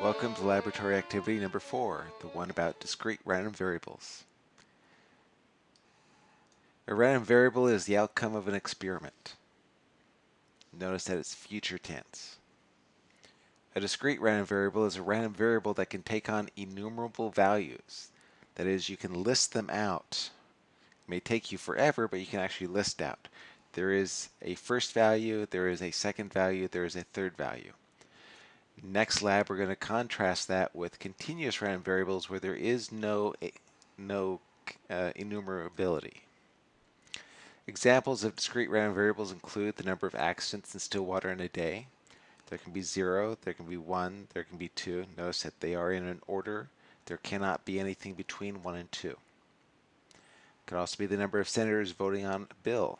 Welcome to laboratory activity number four, the one about discrete random variables. A random variable is the outcome of an experiment. Notice that it's future tense. A discrete random variable is a random variable that can take on enumerable values. That is, you can list them out. It may take you forever, but you can actually list out. There is a first value, there is a second value, there is a third value. Next lab, we're going to contrast that with continuous random variables where there is no, no uh, enumerability. Examples of discrete random variables include the number of accidents in Stillwater in a day. There can be zero, there can be one, there can be two. Notice that they are in an order. There cannot be anything between one and two. It could also be the number of senators voting on a bill,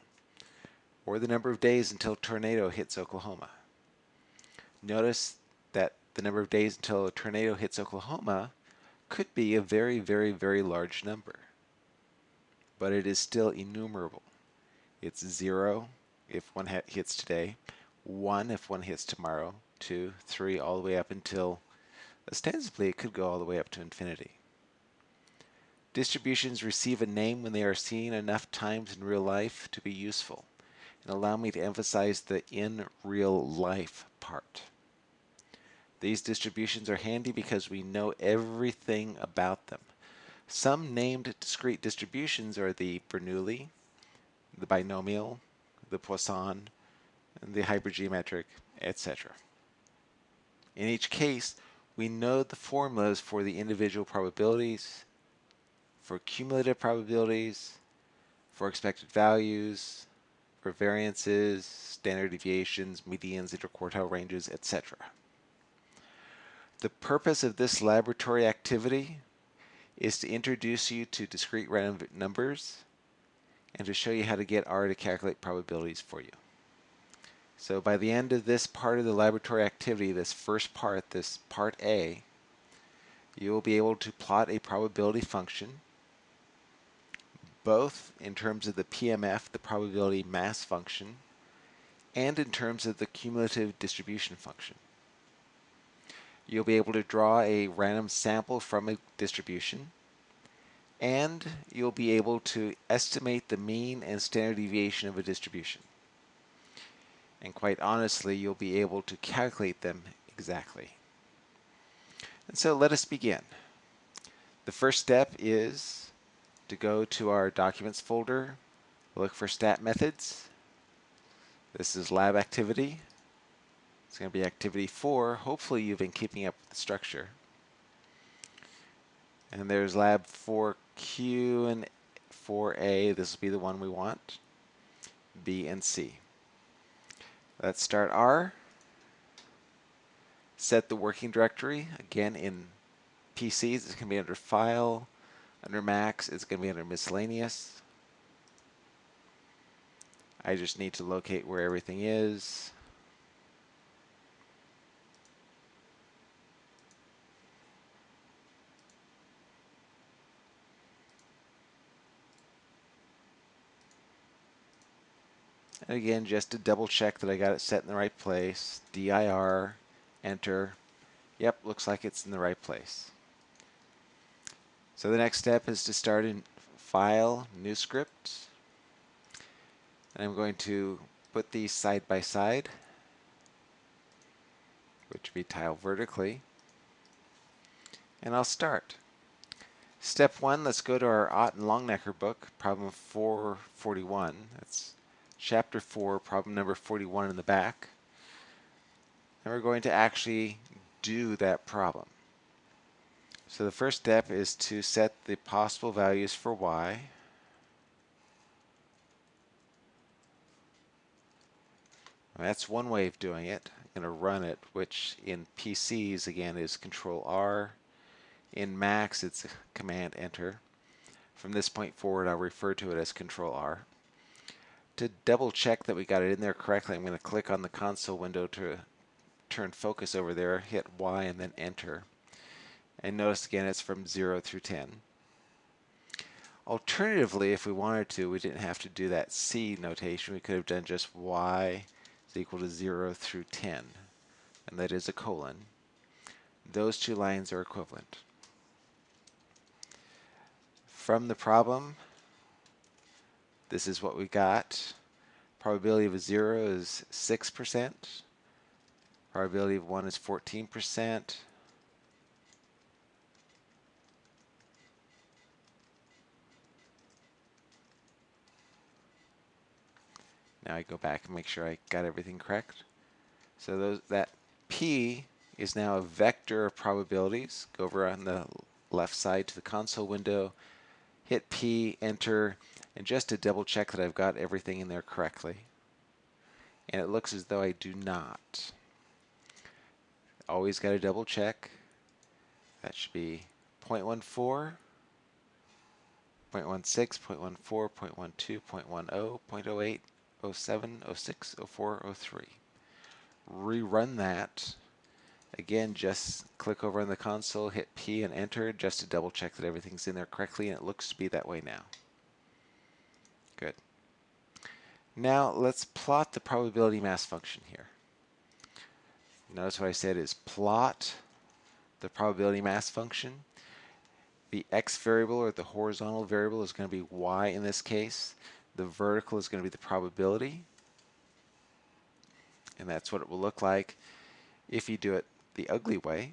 or the number of days until tornado hits Oklahoma. Notice the number of days until a tornado hits Oklahoma could be a very, very, very large number. But it is still enumerable. It's zero if one hits today, one if one hits tomorrow, two, three, all the way up until, ostensibly, it could go all the way up to infinity. Distributions receive a name when they are seen enough times in real life to be useful. And allow me to emphasize the in real life part. These distributions are handy because we know everything about them. Some named discrete distributions are the Bernoulli, the binomial, the Poisson, and the hypergeometric, etc. In each case, we know the formulas for the individual probabilities, for cumulative probabilities, for expected values, for variances, standard deviations, medians, interquartile ranges, etc. The purpose of this laboratory activity is to introduce you to discrete random numbers and to show you how to get R to calculate probabilities for you. So by the end of this part of the laboratory activity, this first part, this part A, you will be able to plot a probability function both in terms of the PMF, the probability mass function, and in terms of the cumulative distribution function. You'll be able to draw a random sample from a distribution and you'll be able to estimate the mean and standard deviation of a distribution. And quite honestly, you'll be able to calculate them exactly. And so let us begin. The first step is to go to our Documents folder, look for Stat Methods. This is Lab Activity. It's going to be activity four. Hopefully you've been keeping up with the structure. And there's lab 4Q and 4A. This will be the one we want. B and C. Let's start R. Set the working directory. Again, in PCs, it's going to be under File. Under Macs, it's going to be under Miscellaneous. I just need to locate where everything is. And again, just to double check that I got it set in the right place, dir, enter. Yep, looks like it's in the right place. So the next step is to start in File, New Script. And I'm going to put these side by side, which would be tile vertically. And I'll start. Step one, let's go to our Ott and Longnecker book, problem 441. That's chapter 4, problem number 41 in the back. And we're going to actually do that problem. So the first step is to set the possible values for y. That's one way of doing it. I'm going to run it, which in PCs, again, is Control R. In Macs, it's Command Enter. From this point forward, I'll refer to it as Control R to double check that we got it in there correctly, I'm going to click on the console window to turn focus over there, hit Y and then enter. And notice again it's from 0 through 10. Alternatively, if we wanted to, we didn't have to do that C notation. We could have done just Y is equal to 0 through 10. And that is a colon. those two lines are equivalent. From the problem, this is what we got. Probability of a 0 is 6%. Probability of 1 is 14%. Now I go back and make sure I got everything correct. So those that P is now a vector of probabilities. Go over on the left side to the console window, hit P, enter, and just to double check that I've got everything in there correctly. And it looks as though I do not. Always got to double check. That should be 0.14, 0.16, 0.14, 0.12, 0.10, 0.08, 07, 06, 04, 03. Rerun that. Again, just click over on the console, hit P and enter just to double check that everything's in there correctly, and it looks to be that way now. Good. Now let's plot the probability mass function here. Notice what I said is plot the probability mass function. The x variable or the horizontal variable is going to be y in this case. The vertical is going to be the probability. And that's what it will look like if you do it the ugly way.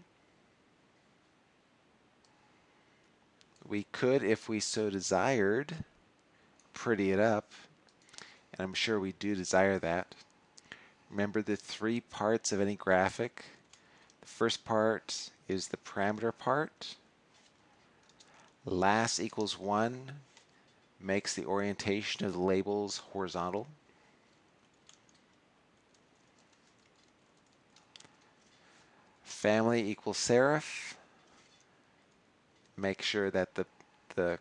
We could, if we so desired, pretty it up. And I'm sure we do desire that. Remember the three parts of any graphic. The first part is the parameter part. Las equals 1 makes the orientation of the labels horizontal. Family equals serif. Make sure that the, the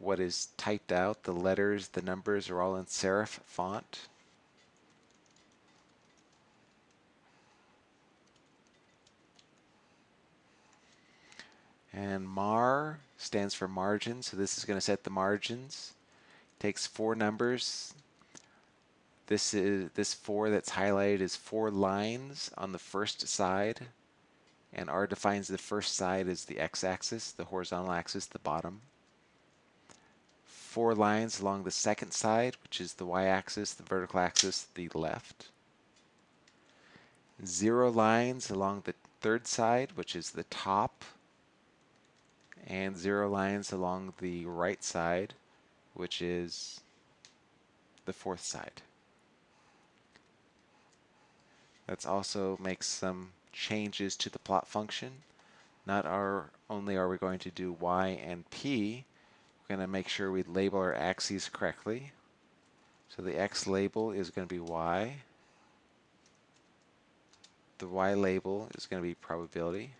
what is typed out, the letters, the numbers are all in serif font. And mar stands for margin, so this is going to set the margins. Takes four numbers. This is this four that's highlighted is four lines on the first side, and R defines the first side as the x-axis, the horizontal axis, the bottom. Four lines along the second side, which is the y-axis, the vertical axis, the left. Zero lines along the third side, which is the top and zero lines along the right side, which is the fourth side. Let's also make some changes to the plot function. Not our, only are we going to do y and p, we're going to make sure we label our axes correctly. So the x label is going to be y. The y label is going to be probability.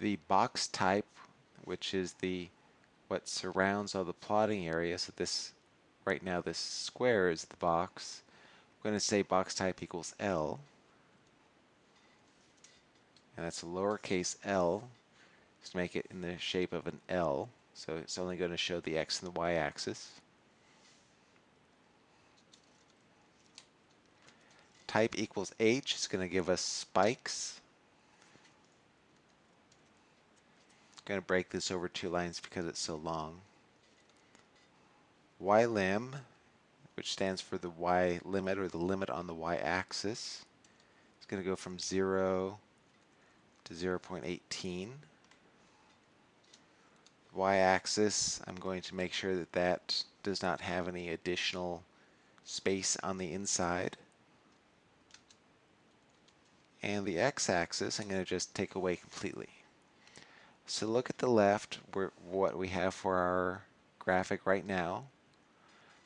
the box type, which is the what surrounds all the plotting area. So this, right now, this square is the box. I'm going to say box type equals L. And that's a lowercase l, just make it in the shape of an L. So it's only going to show the x and the y axis. Type equals H is going to give us spikes. Going to break this over two lines because it's so long. Y lim, which stands for the y limit or the limit on the y-axis, is going to go from 0 to 0.18. Y-axis, I'm going to make sure that that does not have any additional space on the inside. And the x-axis, I'm going to just take away completely. So look at the left, what we have for our graphic right now.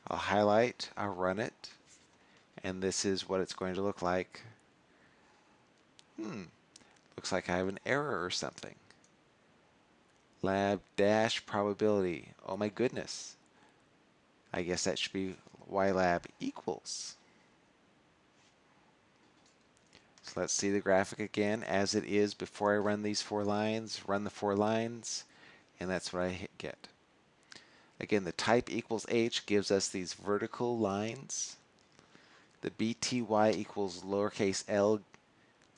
I'll highlight, I'll run it, and this is what it's going to look like. Hmm, looks like I have an error or something. Lab dash probability. Oh my goodness. I guess that should be ylab equals. Let's see the graphic again as it is before I run these four lines. Run the four lines, and that's what I get. Again, the type equals h gives us these vertical lines. The bty equals lowercase l.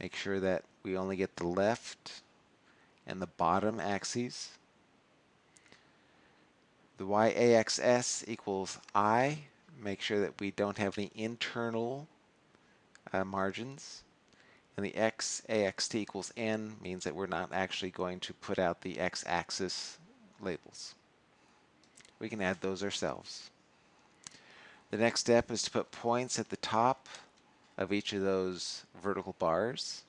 Make sure that we only get the left and the bottom axes. The y-axis equals i. Make sure that we don't have any internal uh, margins. And the x-axt equals n means that we're not actually going to put out the x-axis labels. We can add those ourselves. The next step is to put points at the top of each of those vertical bars.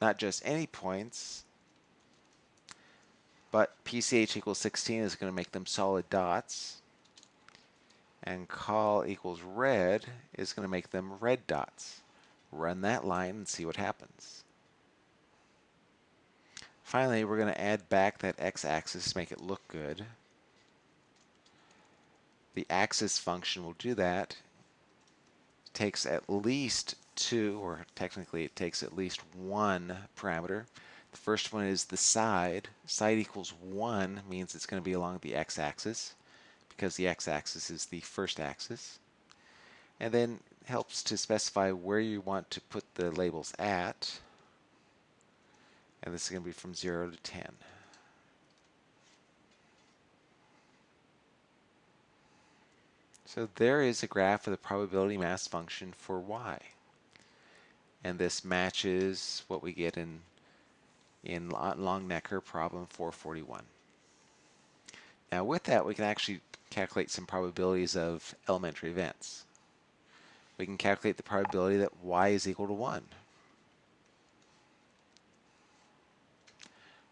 Not just any points, but PCH equals 16 is going to make them solid dots. And col equals red is going to make them red dots. Run that line and see what happens. Finally, we're going to add back that x-axis to make it look good. The axis function will do that. It takes at least two, or technically it takes at least one parameter. The first one is the side. Side equals 1 means it's going to be along the x-axis because the x-axis is the first axis. And then helps to specify where you want to put the labels at. And this is going to be from 0 to 10. So there is a graph of the probability mass function for y. And this matches what we get in in Longnecker problem 441. Now with that, we can actually calculate some probabilities of elementary events. We can calculate the probability that y is equal to 1.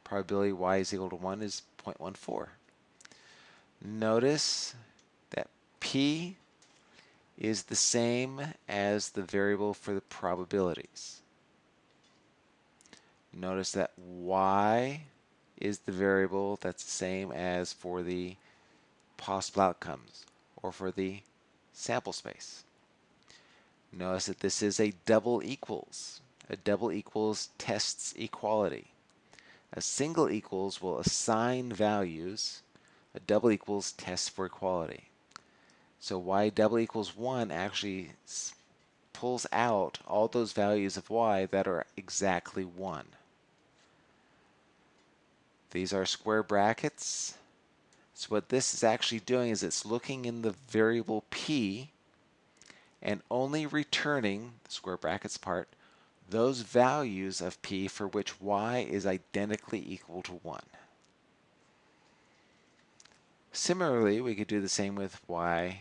Probability y is equal to 1 is 0.14. Notice that p is the same as the variable for the probabilities. Notice that y is the variable that's the same as for the possible outcomes or for the sample space. Notice that this is a double equals. A double equals tests equality. A single equals will assign values. A double equals tests for equality. So y double equals 1 actually pulls out all those values of y that are exactly 1. These are square brackets. So what this is actually doing is it's looking in the variable p and only returning, square brackets part, those values of p for which y is identically equal to 1. Similarly, we could do the same with y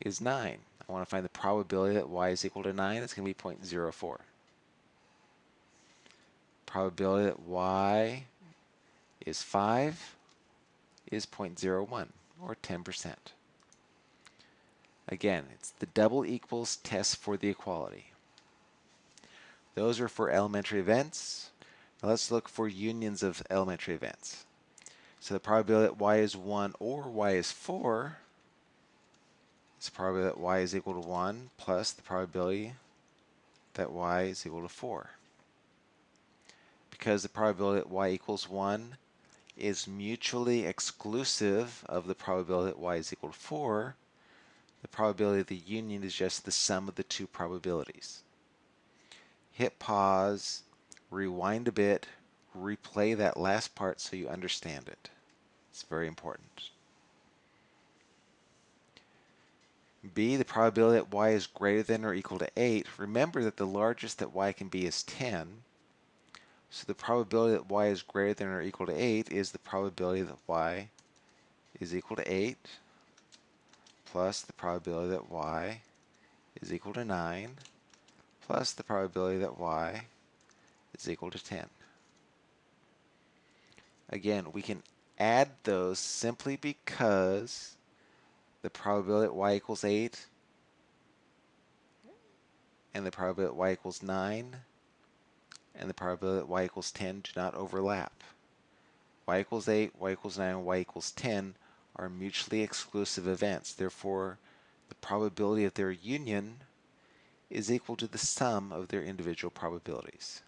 is 9. I want to find the probability that y is equal to 9. It's going to be 0.04 probability that y is 5 is 0.01 or 10%. Again, it's the double equals test for the equality. Those are for elementary events. Now let's look for unions of elementary events. So the probability that y is 1 or y is 4 is the probability that y is equal to 1 plus the probability that y is equal to 4 because the probability that y equals 1 is mutually exclusive of the probability that y is equal to 4, the probability of the union is just the sum of the two probabilities. Hit pause, rewind a bit, replay that last part so you understand it. It's very important. B, the probability that y is greater than or equal to 8. Remember that the largest that y can be is 10. So the probability that y is greater than or equal to 8 is the probability that y is equal to 8 plus the probability that y is equal to 9 plus the probability that y is equal to 10. Again, we can add those simply because the probability that y equals 8 and the probability that y equals 9 and the probability that y equals 10 do not overlap. y equals 8, y equals 9, and y equals 10 are mutually exclusive events. Therefore, the probability of their union is equal to the sum of their individual probabilities.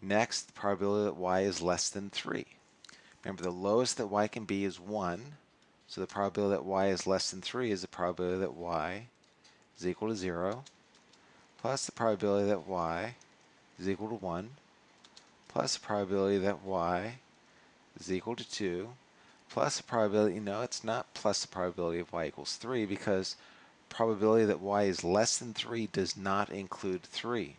Next, the probability that y is less than 3. Remember, the lowest that y can be is 1. So the probability that y is less than 3 is the probability that y is equal to 0, plus the probability that y is equal to 1, plus the probability that y is equal to 2, plus the probability, no, it's not plus the probability of y equals 3 because probability that y is less than 3 does not include 3.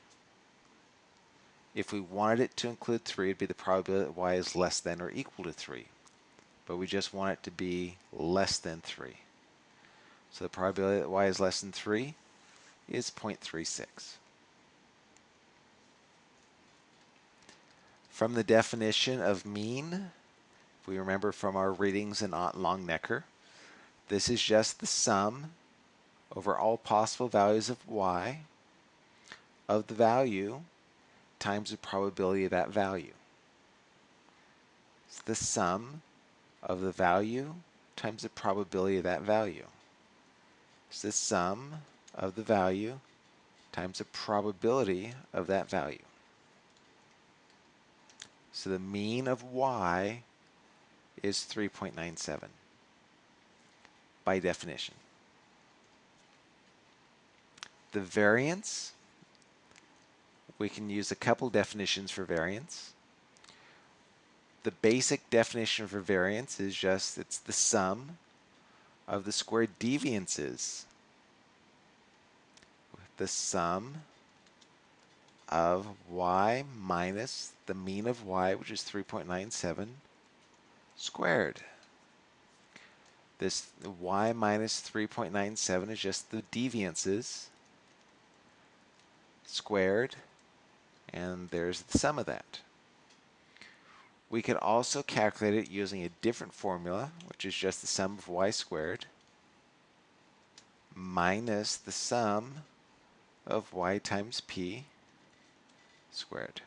If we wanted it to include 3, it'd be the probability that y is less than or equal to 3. But we just want it to be less than 3. So the probability that y is less than 3 is 0.36. From the definition of mean, if we remember from our readings in Ott Longnecker, this is just the sum over all possible values of y of the value times the probability of that value. It's the sum of the value times the probability of that value. It's the sum of the value times the probability of that value. So the mean of y is 3.97 by definition. The variance, we can use a couple definitions for variance. The basic definition for variance is just it's the sum of the squared deviances the sum of y minus the mean of y, which is 3.97, squared. This y minus 3.97 is just the deviances squared, and there's the sum of that. We could also calculate it using a different formula, which is just the sum of y squared minus the sum of y times p squared.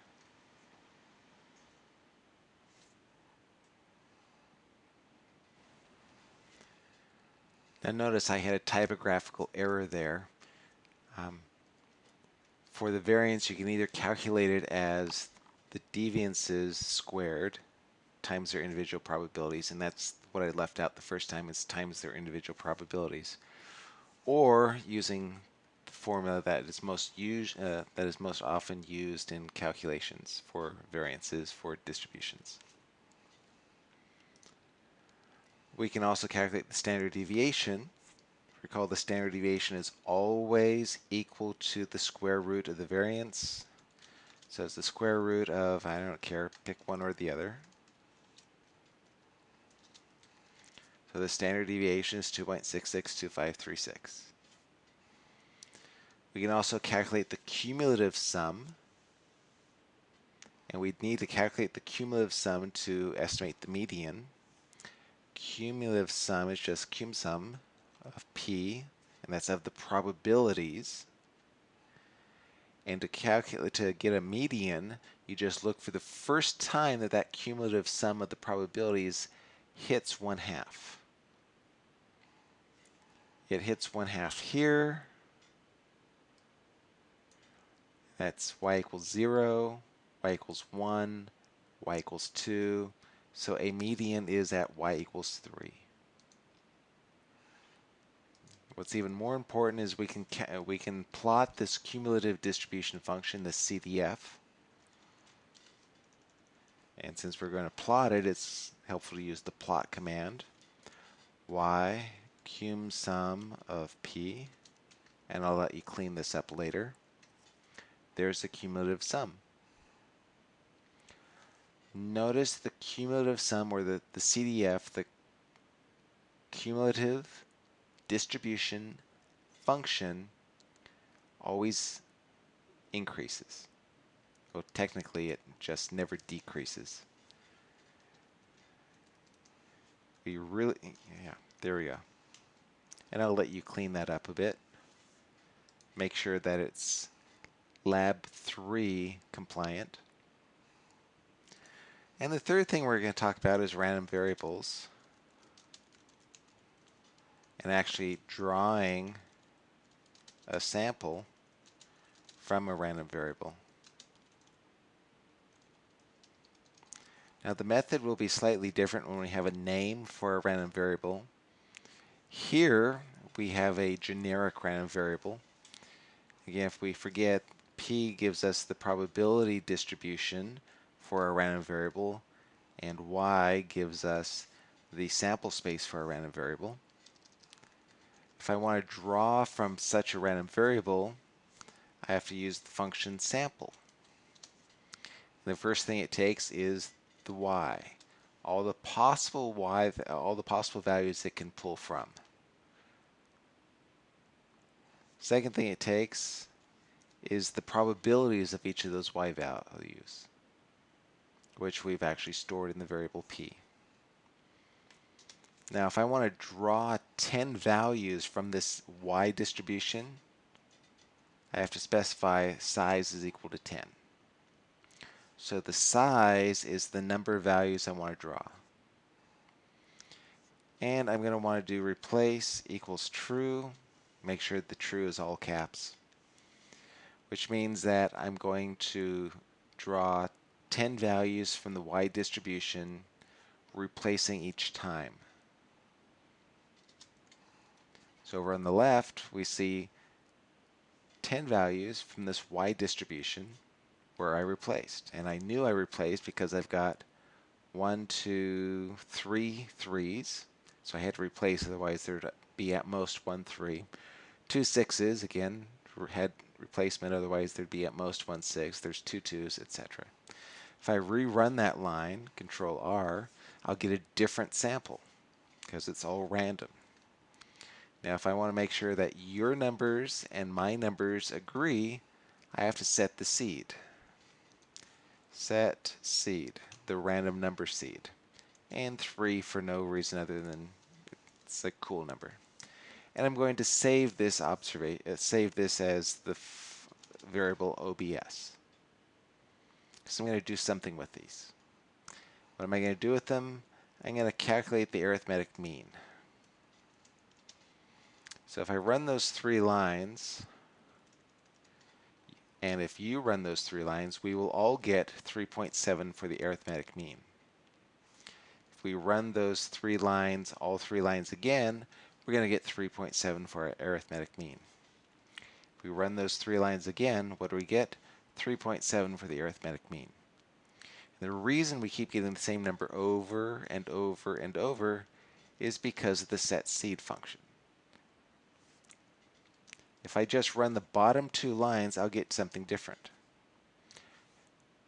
Now notice I had a typographical error there. Um, for the variance, you can either calculate it as the deviances squared times their individual probabilities, and that's what I left out the first time is times their individual probabilities. Or using formula that is most used, uh, that is most often used in calculations for variances for distributions. We can also calculate the standard deviation Recall the standard deviation is always equal to the square root of the variance. So it's the square root of, I don't care, pick one or the other. So the standard deviation is 2.662536. We can also calculate the cumulative sum. And we'd need to calculate the cumulative sum to estimate the median. Cumulative sum is just cum sum of P, and that's of the probabilities. And to calculate, to get a median, you just look for the first time that that cumulative sum of the probabilities hits one half. It hits one half here. That's y equals 0, y equals 1, y equals 2. So a median is at y equals 3. What's even more important is we can we can plot this cumulative distribution function, the CDF. And since we're going to plot it, it's helpful to use the plot command. Y cum sum of p, and I'll let you clean this up later. There's the cumulative sum. Notice the cumulative sum, or the, the CDF, the cumulative distribution function always increases. Well, technically it just never decreases. We really, yeah, there we go. And I'll let you clean that up a bit. Make sure that it's lab 3 compliant. And the third thing we're going to talk about is random variables and actually drawing a sample from a random variable. Now the method will be slightly different when we have a name for a random variable. Here we have a generic random variable. Again, if we forget, P gives us the probability distribution for a random variable, and Y gives us the sample space for a random variable. If I want to draw from such a random variable, I have to use the function sample. The first thing it takes is the y, all the possible y, all the possible values it can pull from. Second thing it takes is the probabilities of each of those y values, which we've actually stored in the variable p. Now if I want to draw 10 values from this y distribution, I have to specify size is equal to 10. So the size is the number of values I want to draw. And I'm going to want to do replace equals true. Make sure the true is all caps. Which means that I'm going to draw 10 values from the y distribution, replacing each time. So over on the left, we see 10 values from this y distribution where I replaced. And I knew I replaced because I've got one, two, three threes. So I had to replace, otherwise there'd be at most one three. Two sixes, again, had replacement, otherwise there'd be at most one six. There's two twos, etc. If I rerun that line, Control R, I'll get a different sample because it's all random. Now if I want to make sure that your numbers and my numbers agree, I have to set the seed. Set seed, the random number seed. And 3 for no reason other than it's a cool number. And I'm going to save this observation, uh, save this as the variable OBS. So I'm going to do something with these. What am I going to do with them? I'm going to calculate the arithmetic mean. So if I run those three lines, and if you run those three lines, we will all get 3.7 for the arithmetic mean. If we run those three lines, all three lines again, we're going to get 3.7 for our arithmetic mean. If we run those three lines again, what do we get? 3.7 for the arithmetic mean. And the reason we keep getting the same number over and over and over is because of the set seed function. If I just run the bottom two lines, I'll get something different.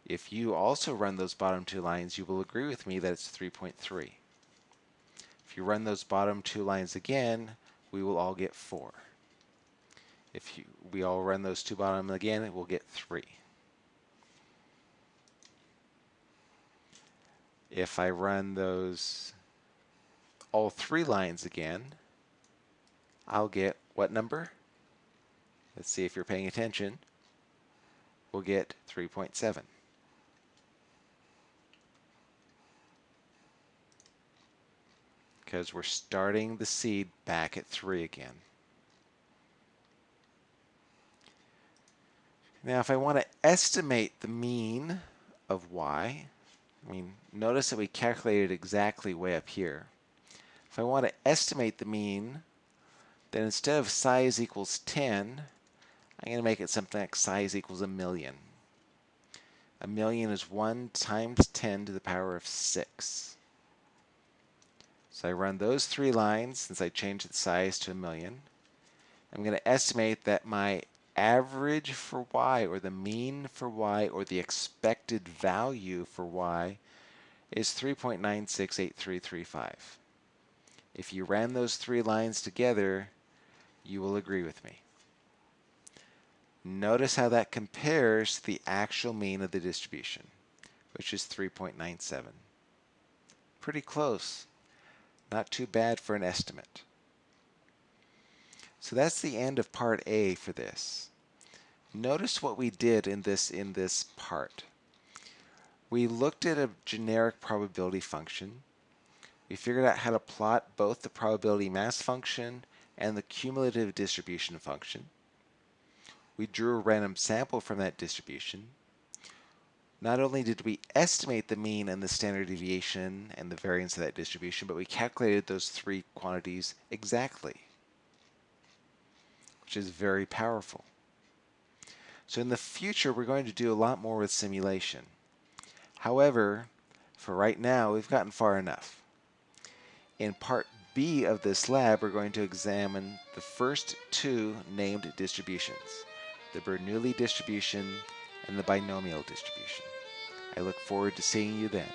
If you also run those bottom two lines, you will agree with me that it's 3.3. If you run those bottom two lines again, we will all get 4. If you, we all run those two bottom again, we'll get 3. If I run those all three lines again, I'll get what number? Let's see if you're paying attention. We'll get 3.7. Because we're starting the seed back at 3 again. Now if I want to estimate the mean of y, I mean, notice that we calculated exactly way up here. If I want to estimate the mean, then instead of size equals 10, I'm going to make it something like size equals a million. A million is 1 times 10 to the power of 6. So I run those three lines since I changed the size to a million. I'm going to estimate that my average for y, or the mean for y, or the expected value for y is 3.968335. If you ran those three lines together, you will agree with me. Notice how that compares to the actual mean of the distribution, which is 3.97. Pretty close. Not too bad for an estimate. So that's the end of part A for this. Notice what we did in this in this part. We looked at a generic probability function. We figured out how to plot both the probability mass function and the cumulative distribution function. We drew a random sample from that distribution. Not only did we estimate the mean and the standard deviation and the variance of that distribution, but we calculated those three quantities exactly, which is very powerful. So in the future, we're going to do a lot more with simulation. However, for right now, we've gotten far enough. In part B of this lab, we're going to examine the first two named distributions, the Bernoulli distribution and the binomial distribution. I look forward to seeing you then.